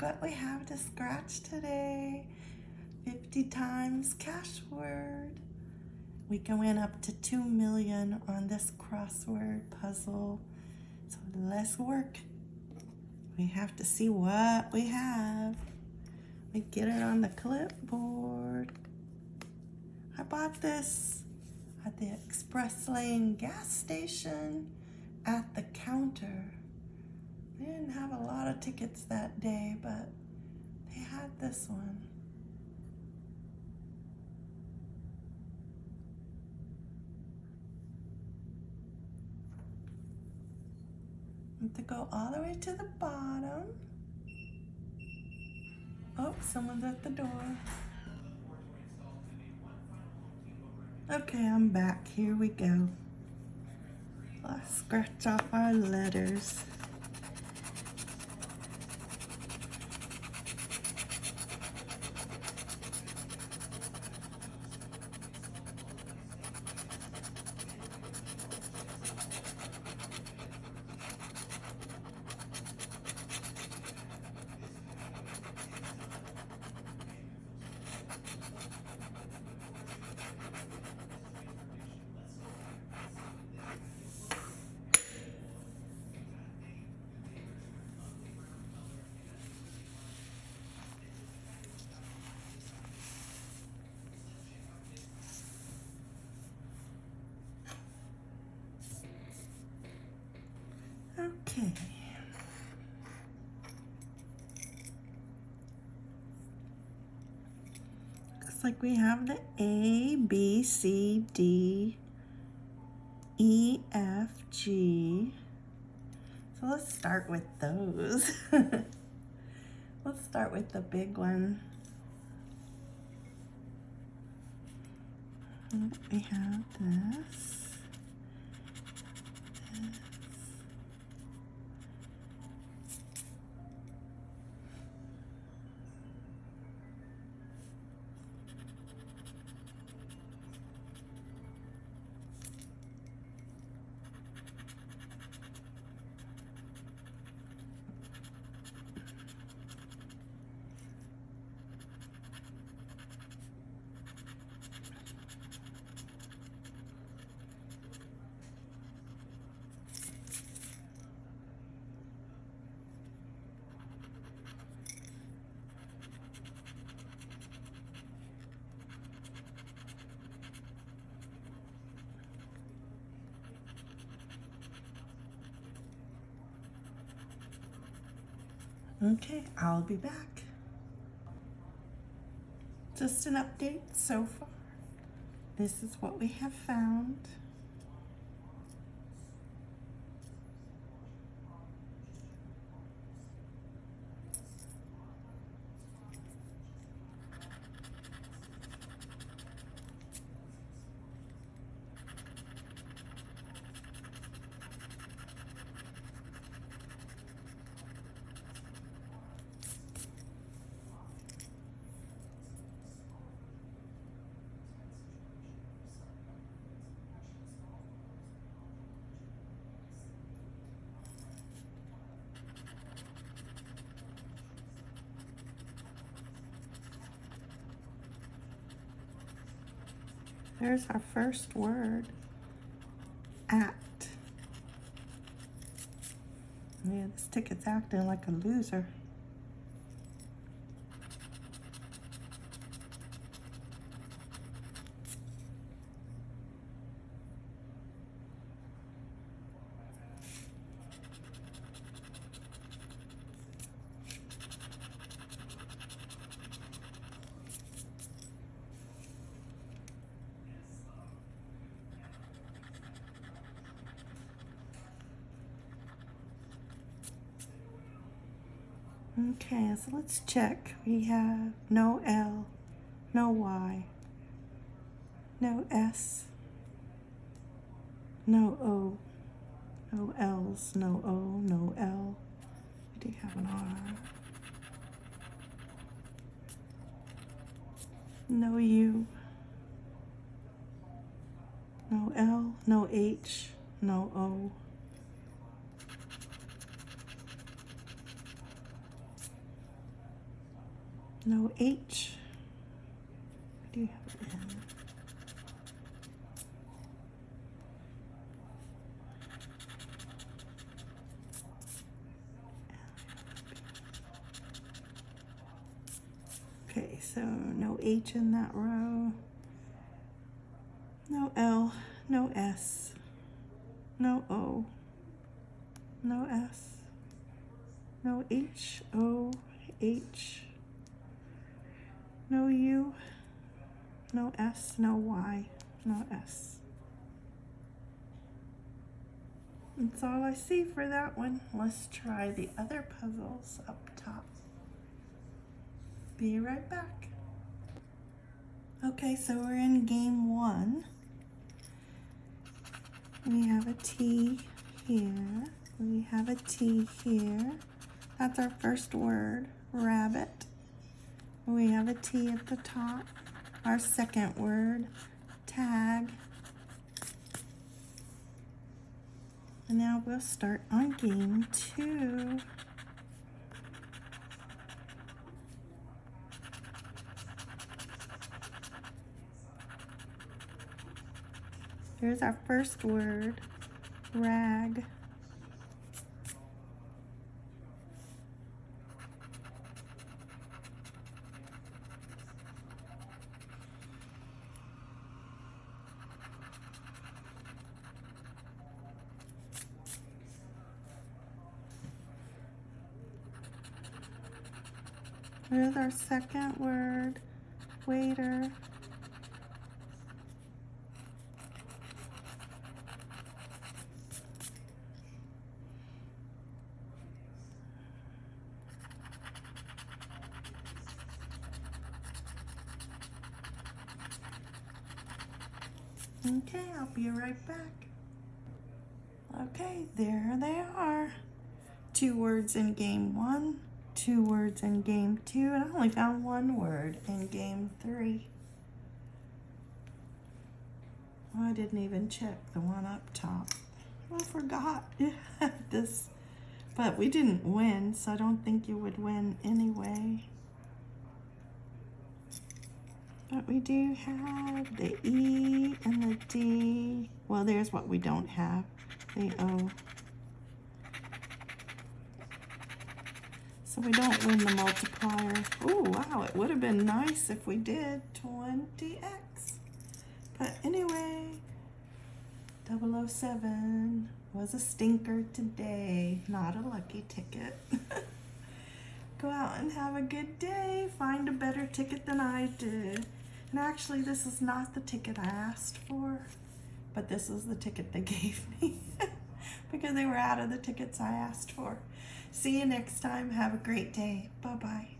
what we have to scratch today. 50 times cash word. We can win up to 2 million on this crossword puzzle. So let's work. We have to see what we have. We get it on the clipboard. I bought this at the Express Lane gas station at the counter. They didn't have a lot of tickets that day, but they had this one. To go all the way to the bottom. Oh, someone's at the door. Okay, I'm back. Here we go. Let's scratch off our letters. Okay. Looks like we have the A, B, C, D, E, F, G. So let's start with those. let's start with the big one. We have this. Okay, I'll be back. Just an update so far. This is what we have found. There's our first word. Act. Yeah, this ticket's acting like a loser. Okay, so let's check. We have no L, no Y, no S, no O, no L's, no O, no L. We do have an R. No U, no L, no H, no O. No H. Do you have? Okay, so no H in that row. No L, no S, no O, no S, no H, O, H, no U, no S, no Y, no S. That's all I see for that one. Let's try the other puzzles up top. Be right back. Okay, so we're in game one. We have a T here. We have a T here. That's our first word, rabbit. We have a T at the top. Our second word, tag. And now we'll start on game two. Here's our first word, rag. Here's our second word, waiter. Okay, I'll be right back. Okay, there they are. Two words in game one, two words in game two, and I only found one word in game three. Oh, I didn't even check the one up top. Oh, I forgot this, but we didn't win, so I don't think you would win anyway. But we do have the E and the D. Well, there's what we don't have, the O. So we don't win the multiplier. Oh, wow, it would have been nice if we did 20x. But anyway, 007 was a stinker today, not a lucky ticket. Go out and have a good day. Find a better ticket than I did. And actually, this is not the ticket I asked for, but this is the ticket they gave me because they were out of the tickets I asked for. See you next time. Have a great day. Bye-bye.